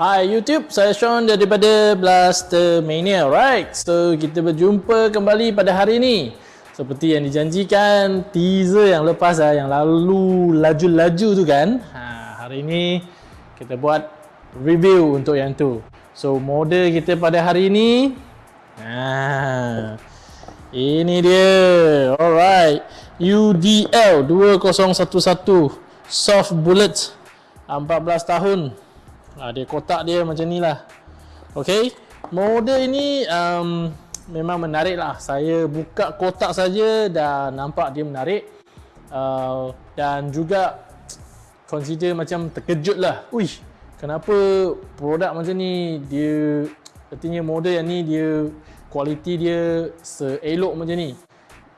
Hai YouTube, saya Sean daripada Blaster Mania, right? So, kita berjumpa kembali pada hari ini. Seperti yang dijanjikan, teaser yang lepas lah, yang lalu laju-laju tu kan. Ha, hari ini, kita buat review untuk yang tu. So, model kita pada hari ini, ha, ini dia, alright. UDL 2011 Soft Bullet 14 tahun ha, dia kotak dia macam ni lah. Ok model ini um, memang menarik lah. Saya buka kotak saja dan nampak dia menarik. Uh, dan juga consider macam terkejut lah. Uish, kenapa produk macam ni? Dia artinya model yang ni dia kualiti dia seelok macam ni.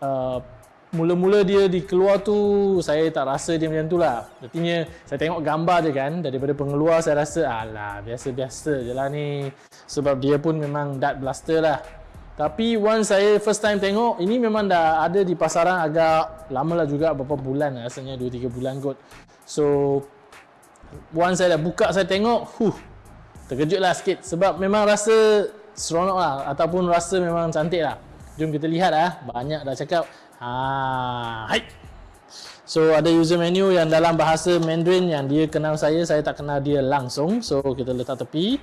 Uh, mula-mula dia dikeluar tu saya tak rasa dia macam tu lah. Artinya saya tengok gambar je kan daripada pengeluar saya rasa alah biasa-biasa je lah ni. Sebab dia pun memang dart blaster lah. Tapi once saya first time tengok ini memang dah ada di pasaran agak lama lah juga beberapa bulan rasanya 2-3 bulan kot. So once saya dah buka saya tengok huh, terkejut lah sikit. Sebab memang rasa seronok lah ataupun rasa memang cantik lah. Jom kita lihat lah banyak dah cakap Ha, hai. So ada user menu yang dalam bahasa Mandarin yang dia kenal saya, saya tak kenal dia langsung. So kita letak tepi.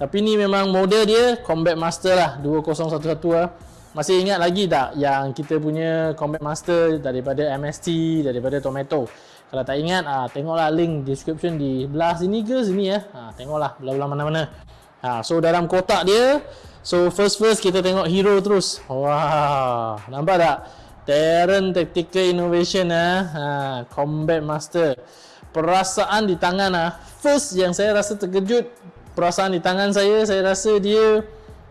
Tapi ni memang model dia Combat Master lah 2011 lah. Masih ingat lagi tak yang kita punya Combat Master daripada MST, daripada Tomato. Kalau tak ingat, ah tengoklah link description di belah sini ke sini ya. Ha, tengoklah belah-belah mana-mana. Ha, so dalam kotak dia, so first first kita tengok hero terus. Wah, nampak tak? Terran Tactical Innovation ah, ha, Combat Master. Perasaan di tangan ah. First yang saya rasa terkejut, perasaan di tangan saya, saya rasa dia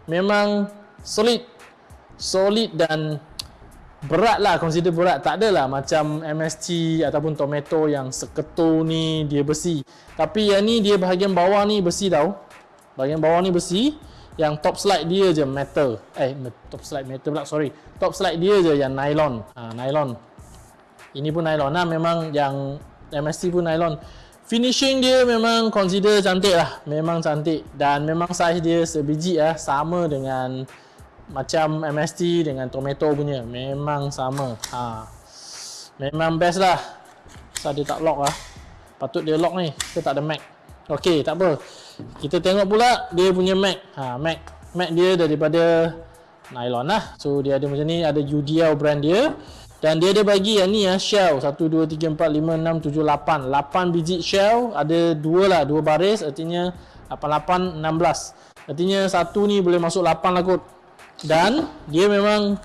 memang solid. Solid dan berat lah, consider berat. Tak adalah macam MST ataupun Tomato yang seketul ni dia besi. Tapi yang ni dia bahagian bawah ni besi tau. Bahagian bawah ni besi yang top slide dia je metal. Eh top slide metal pula sorry. Top slide dia je yang nylon. Ha, nylon. Ini pun nylon. Lah memang yang MST pun nylon. Finishing dia memang consider cantik lah. Memang cantik. Dan memang size dia sebiji lah. Sama dengan macam MST dengan tomato punya. Memang sama. Ha. memang best lah. So dia tak lock lah. Patut dia lock ni. Kita tak ada mag ok tak apa kita tengok pula dia punya mag ha, mag mag dia daripada nylon lah. So dia ada macam ni ada UDL brand dia. Dan dia ada bagi yang ni ya shell. 1 2 3 4 5 6 7 8 8 biji shell ada dua lah dua baris. Artinya 8 8 16 artinya satu ni boleh masuk 8 lah kot. Dan dia memang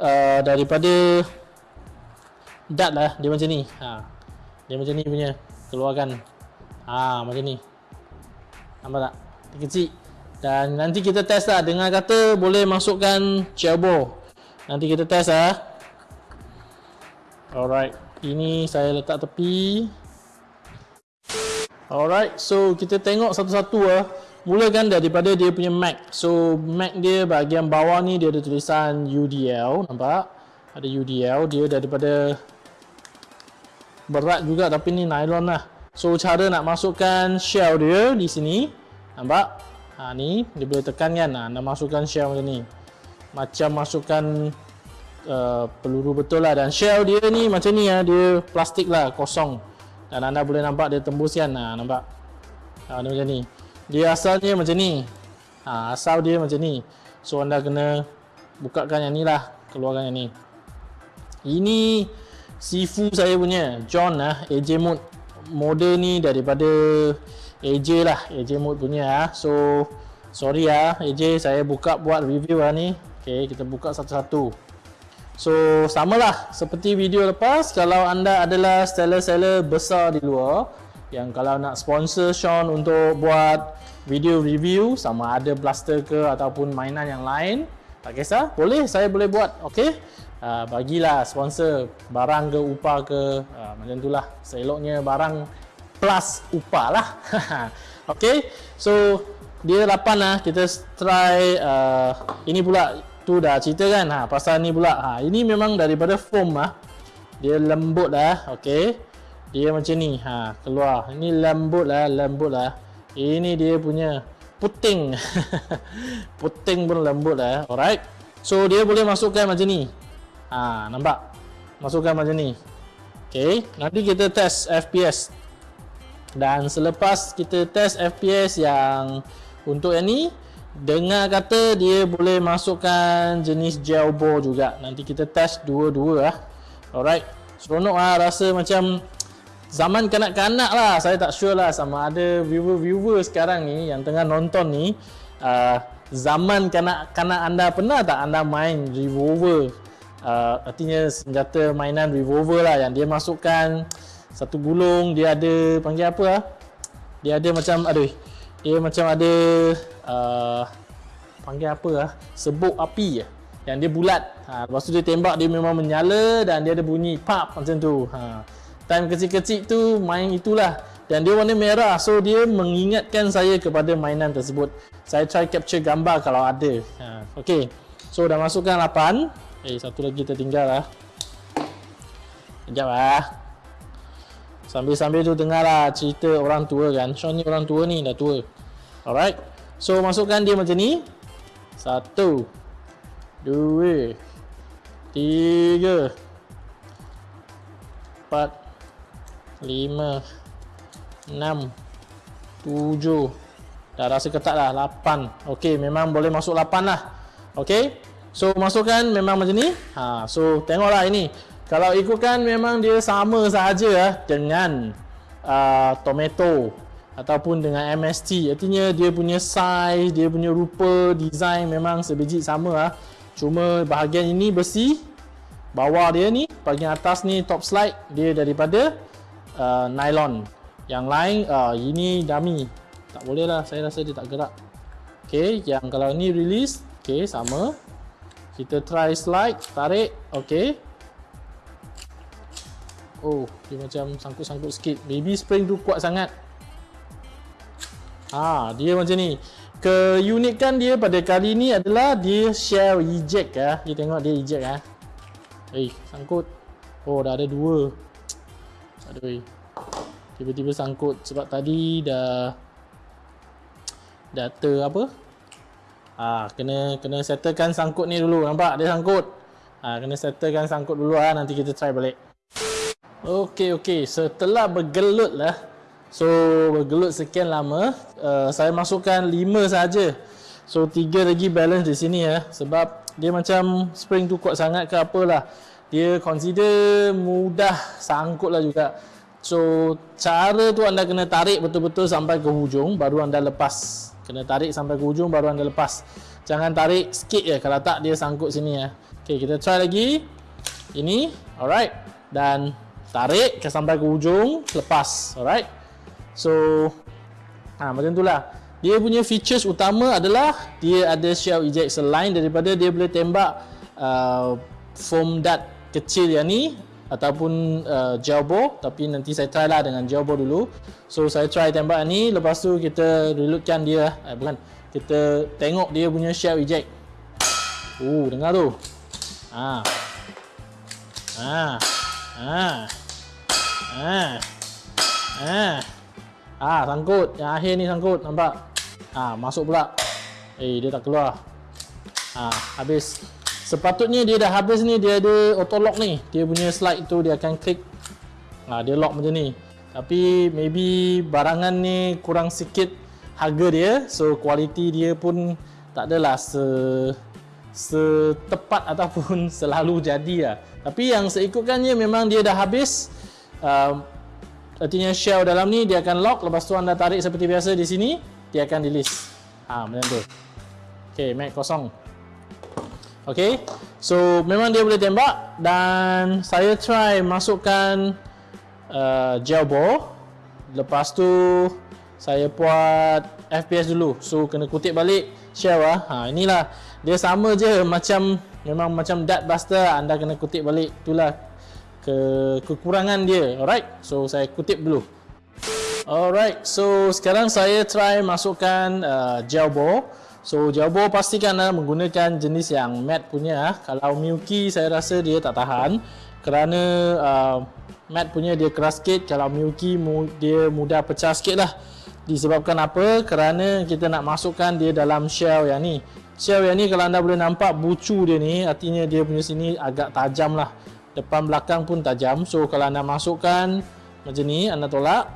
uh, daripada dart lah dia macam ni. Ha. dia macam ni punya keluarkan. Ha, macam ni Nampak tak? Kecil. Dan nanti kita test lah. Dengan kata boleh masukkan celbo. Nanti kita test lah. Alright. Ini saya letak tepi. Alright. So kita tengok satu-satu lah. Mulakan daripada dia punya Mac. So Mac dia bahagian bawah ni dia ada tulisan UDL. Nampak? Ada UDL. Dia daripada berat juga tapi ni nylon lah. So cara nak masukkan shell dia di sini Nampak? Ha ni dia boleh tekan kan? Ha, Nak masukkan shell macam ni. Macam masukkan uh, peluru betul lah. Dan shell dia ni macam ni ha, Dia plastik lah kosong. Dan anda boleh nampak dia tembus kan? Ha, Nampak? Ha, dia macam ni. Dia asalnya macam ni. Ha, Asal dia macam ni. So anda kena bukakan yang ni lah Keluarkan yang ni. Ini Sifu saya punya. John lah AJ Mode model ni daripada AJ lah AJ mode punya ah. so sorry ah. AJ saya buka buat review lah ni. Ok kita buka satu-satu. So samalah seperti video lepas. Kalau anda adalah seller-seller besar di luar yang kalau nak sponsor Sean untuk buat video review sama ada blaster ke ataupun mainan yang lain tak kisah boleh saya boleh buat okey uh, bagilah sponsor barang ke upah ke uh, macam itulah seeloknya barang plus upah lah. Okey so dia 8 lah. Kita try uh, ini pula tu dah cerita kan? Ha, pasal ni pula. Ha, ini memang daripada foam lah. Dia lembut lah okey dia macam ni ha keluar. Ini lembut lah lembut lah. Ini dia punya puting. Puting pun lembut lah alright. So dia boleh masukkan macam ni ha nampak? Masukkan macam ni. Ok nanti kita test FPS dan selepas kita test FPS yang untuk yang ni dengar kata dia boleh masukkan jenis gel ball juga. Nanti kita test dua-dua lah alright. Seronok lah rasa macam zaman kanak-kanak lah. Saya tak sure lah sama ada viewer-viewer sekarang ni yang tengah nonton ni uh, zaman kanak-kanak anda pernah tak anda main revolver uh, artinya senjata mainan revolver lah yang dia masukkan satu gulung dia ada panggil apa lah dia ada macam aduh dia macam ada uh, panggil apa lah sebuk api yang dia bulat. Ha, lepas tu dia tembak dia memang menyala dan dia ada bunyi pap macam tu. Ha time kecil-kecil tu main itulah. Dan dia warna merah so dia mengingatkan saya kepada mainan tersebut. Saya try capture gambar kalau ada. Ha, ok so dah masukkan 8 eh satu lagi tertinggal lah. Sekejap lah. Sambil-sambil tu dengar lah cerita orang tua kan. Sean ni orang tua ni dah tua. Alright. So masukkan dia macam ni. Satu. Dua. Tiga. Empat. Lima, enam, tujuh. dah rasa ketat lah. Lapan. ok memang boleh masuk lapan lah. Ok so masukkan memang macam ni. Ha, so tengoklah ini. Kalau ikutkan memang dia sama sahaja lah dengan uh, tomato ataupun dengan MST artinya dia punya size dia punya rupa design memang sebiji sama lah cuma bahagian ini besi bawah dia ni bahagian atas ni top slide dia daripada uh, nylon. Yang lain uh, ini dummy. Tak boleh lah saya rasa dia tak gerak. Ok yang kalau ni release ok sama kita try slide tarik ok oh dia macam sangkut-sangkut sikit baby spring tu kuat sangat ha, dia macam ni keunikan dia pada kali ni adalah dia shell eject ya. kita tengok dia eject ya. eh sangkut oh dah ada dua Aduh. Tiba-tiba sangkut sebab tadi dah data apa? Ah, kena kena settlekan sangkut ni dulu. Nampak dia sangkut. Ah, kena settlekan sangkut dulu ah nanti kita try balik. Okey okey, setelah bergelut lah. So bergelut sekian lama, uh, saya masukkan 5 saja. So 3 lagi balance di sini ya sebab dia macam spring tu kuat sangat ke apalah dia consider mudah sangkut lah juga so cara tu anda kena tarik betul-betul sampai ke hujung baru anda lepas kena tarik sampai ke hujung baru anda lepas. Jangan tarik sikit je. Kalau tak dia sangkut sini ya. Ok kita try lagi. Ini alright. Dan tarik ke sampai ke hujung lepas. Alright. So ha, macam tu lah. Dia punya features utama adalah dia ada shell eject selain daripada dia boleh tembak uh, foam dart kecil yang ni ataupun uh, jawbo tapi nanti saya try lah dengan jawbo dulu. So saya try tembak ni lepas tu kita reloadkan dia eh, bukan kita tengok dia punya shell eject oh dengar tu. Ha. Ha. Ha. Ha. Ha. Ha sangkut. Yang akhir ni sangkut nampak? Ha masuk pula. Eh dia tak keluar. Ha habis Sepatutnya dia dah habis ni dia ada auto lock ni. Dia punya slide tu dia akan klik. Ha, dia lock macam ni. Tapi maybe barangan ni kurang sikit harga dia. So kualiti dia pun tak adalah se setepat ataupun selalu jadi lah. Tapi yang seikutkannya memang dia dah habis. Um, artinya shell dalam ni dia akan lock. Lepas tu anda tarik seperti biasa di sini. Dia akan release. Ha, macam tu. Okay, mag kosong. Okay, so memang dia boleh tembak dan saya try masukkan uh, gel ball Lepas tu saya buat FPS dulu. So kena kutip balik shell ah. Ha inilah. Dia sama je macam memang macam dart buster anda kena kutip balik. Itulah ke kekurangan dia. Alright. So saya kutip dulu. Alright. So sekarang saya try masukkan uh, gel ball. So Jawbo pastikan uh, menggunakan jenis yang matte punya uh. Kalau Milky saya rasa dia tak tahan. Kerana uh, matte punya dia keras sikit. Kalau Milky mu dia mudah pecah sikit lah. Disebabkan apa? Kerana kita nak masukkan dia dalam shell yang ni. Shell yang ni kalau anda boleh nampak bucu dia ni Artinya dia punya sini agak tajam lah. Depan belakang pun tajam. So kalau anda masukkan macam ni anda tolak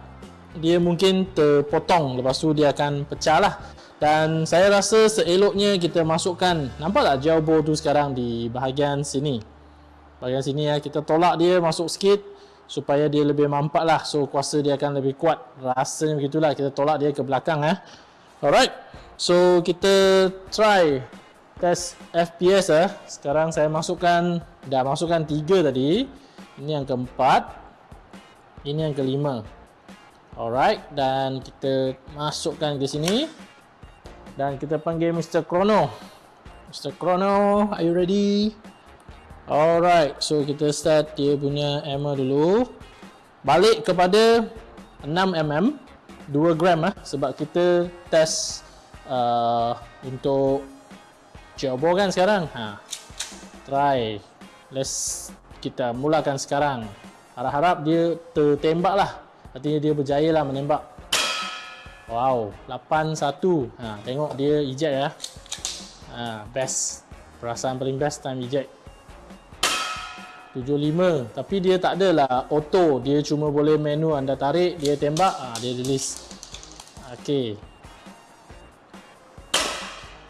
Dia mungkin terpotong. Lepas tu dia akan pecah lah dan saya rasa seeloknya kita masukkan Nampak tak ball tu sekarang di bahagian sini. Bahagian sini ya Kita tolak dia masuk sikit Supaya dia lebih mampat lah. So kuasa dia akan lebih kuat. Rasanya begitulah Kita tolak dia ke belakang ya. Alright So kita try Test FPS ya. Sekarang saya masukkan Dah masukkan 3 tadi. Ini yang keempat Ini yang kelima. Alright Dan kita masukkan ke sini dan kita panggil Mr. Chrono Mr. Chrono, are you ready? Alright, so kita start dia punya ammo dulu Balik kepada 6mm 2 gram lah Sebab kita test uh, Untuk Jawbo kan sekarang ha. Try Let's Kita mulakan sekarang Harap-harap dia tertembak lah Artinya dia berjaya lah menembak Wow, 81. Ha, tengok dia eject ya. Ha, best. Perasaan paling best time eject. 75. Tapi dia tak adalah auto. Dia cuma boleh menu anda tarik, dia tembak, ha, dia release. Okey.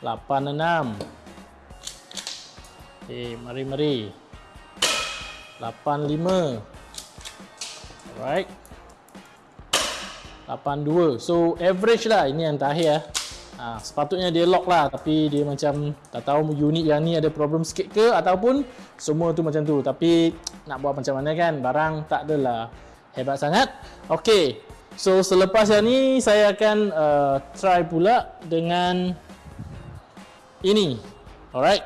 86. Okey, mari-mari. 85. Alright. 82 so average lah. Ini yang terakhir ya. ha, sepatutnya dia lock lah. Tapi dia macam tak tahu unit yang ni ada problem sikit ke ataupun semua tu macam tu. Tapi nak buat macam mana kan? Barang tak adalah hebat sangat. Ok so selepas yang ni saya akan uh, try pula dengan ini. Alright.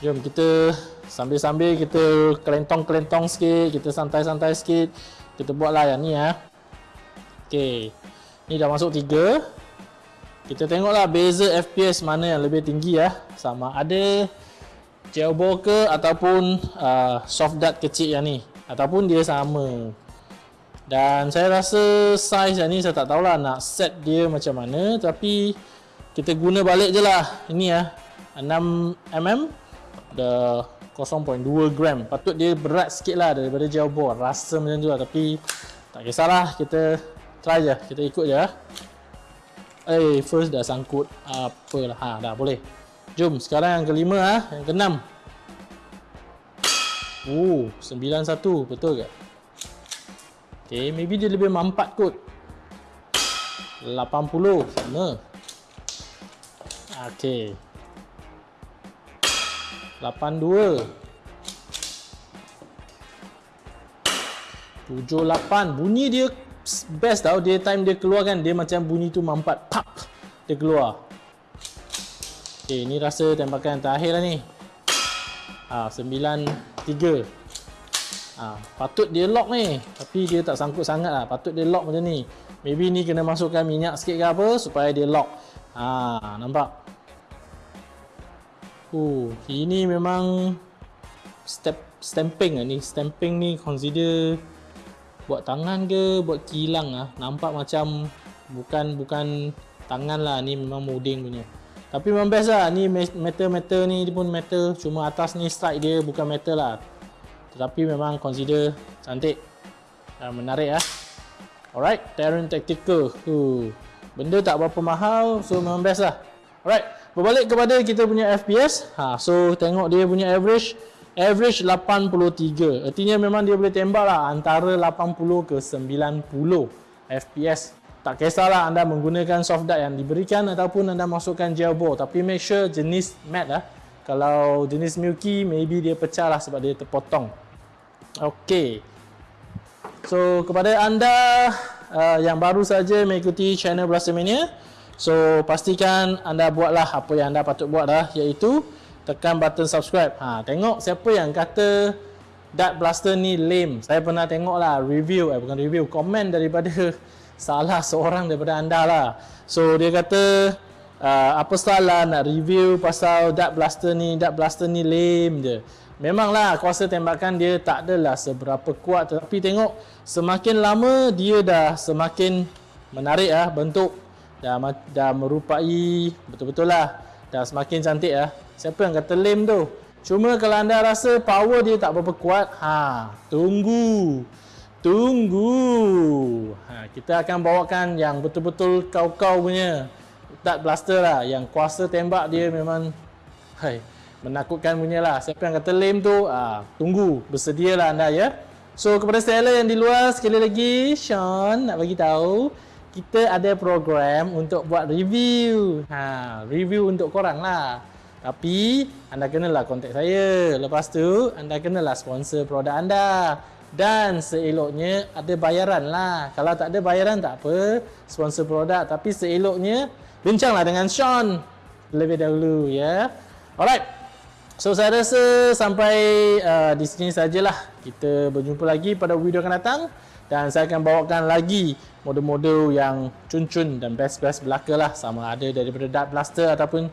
Jom kita sambil-sambil kita kelentong-kelentong sikit kita santai-santai sikit. Kita buatlah yang ni ya Okey. Ni dah masuk 3. Kita tengoklah beza FPS mana yang lebih tinggi ya. Sama ada jailball ke ataupun uh, soft dart kecil yang ni ataupun dia sama. Dan saya rasa size yang ni saya tak tahulah nak set dia macam mana tapi kita guna balik je lah. Ini ya. 6mm dah 0.2 gram. Patut dia berat sikit lah daripada jailball. Rasa macam tu lah tapi tak kisahlah kita try je kita ikut je eh. First dah sangkut apalah ha dah boleh. Jom sekarang yang kelima ah yang keenam. Oh 91 betul ke? Okay, maybe dia lebih mampat kot. 80 sama. Okay. 82 78 bunyi dia best tau dia time dia keluar kan dia macam bunyi tu mampat pap dia keluar. Ok ni rasa tembakan terakhir lah ni. Ha, 93 ha, patut dia lock ni tapi dia tak sangkut sangat lah. Patut dia lock macam ni. Maybe ni kena masukkan minyak sikit ke apa supaya dia lock. Ha, nampak? Uh, ini memang step stamping lah ni. Stamping ni consider buat tangan ke buat kilang ah. Nampak macam bukan bukan tangan lah. Ni memang molding punya. Tapi memang best lah. Ni metal-metal ni pun metal. Cuma atas ni strike dia bukan metal lah. Tetapi memang consider cantik. Dan menarik ah. Alright Terran Tactical. Uh, benda tak berapa mahal so memang best lah. Alright berbalik kepada kita punya FPS ha, so tengok dia punya average average 83 artinya memang dia boleh tembak lah antara 80 ke 90 FPS tak kisahlah anda menggunakan soft dart yang diberikan ataupun anda masukkan gel ball. Tapi make sure jenis matte lah. Kalau jenis milky maybe dia pecah lah sebab dia terpotong. Ok so kepada anda uh, yang baru saja mengikuti channel Blaster Mania. So pastikan anda buatlah apa yang anda patut buat dah iaitu tekan button subscribe. Ha tengok siapa yang kata Dart Blaster ni lame. Saya pernah tengok lah review eh bukan review, komen daripada salah seorang daripada anda lah. So dia kata uh, apa salah nak review pasal Dart Blaster ni, Dart Blaster ni lame je. Memanglah kuasa tembakan dia tak adalah seberapa kuat tetapi tengok semakin lama dia dah semakin menarik ah bentuk dah dah merupai betul-betul lah dah semakin cantik lah siapa yang kata lame tu? Cuma kalau anda rasa power dia tak berapa kuat ha tunggu. Tunggu. Ha, kita akan bawakan yang betul-betul kau-kau punya. Tak blaster lah yang kuasa tembak dia memang hai menakutkan punya lah siapa yang kata lame tu ha, tunggu. Bersedialah anda ya. So kepada seller yang di luar sekali lagi Sean nak bagi tahu kita ada program untuk buat review. Ha, review untuk korang lah. Tapi anda kenalah kontak saya. Lepas tu anda kenalah sponsor produk anda. Dan seeloknya ada bayaran lah. Kalau tak ada bayaran tak apa. Sponsor produk. Tapi seeloknya bincanglah dengan Sean. Lebih dahulu ya. Alright. So saya rasa sampai uh, di sini sajalah. Kita berjumpa lagi pada video akan datang. Dan saya akan bawakan lagi model-model yang cun-cun dan best-best belaka lah sama ada daripada Dart Blaster ataupun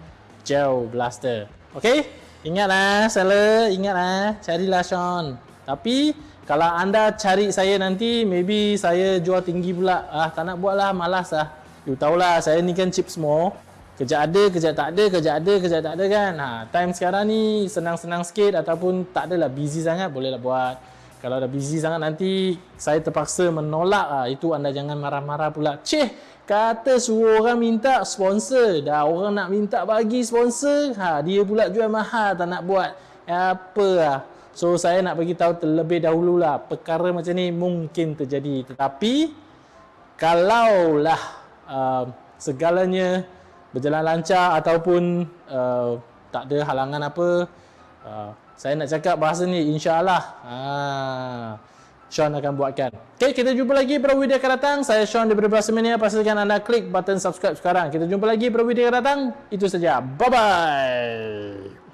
Gel Blaster. Ok ingatlah seller ingatlah carilah Sean. Tapi kalau anda cari saya nanti maybe saya jual tinggi pula. Ah tak nak buat lah malas lah. You tahulah saya ni kan chip semua. Kejap ada kejap tak ada kejap ada kejap tak ada kan? Ha, time sekarang ni senang-senang sikit ataupun tak adalah busy sangat bolehlah buat kalau dah busy sangat nanti saya terpaksa menolak ah itu anda jangan marah-marah pula. Ceh kata suruh orang minta sponsor. Dah orang nak minta bagi sponsor ha dia pula jual mahal tak nak buat apa lah so saya nak bagi tahu terlebih dahulu lah perkara macam ni mungkin terjadi. Tetapi kalaulah uh, segalanya berjalan lancar ataupun uh, tak ada halangan apa uh, saya nak cakap bahasa ni insyaAllah. Ha, Sean akan buatkan. Ok kita jumpa lagi pada video akan datang. Saya Sean daripada Bahasa Mania pastikan anda klik button subscribe sekarang. Kita jumpa lagi pada video akan datang. Itu saja. Bye bye